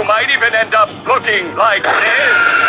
You might even end up looking like this.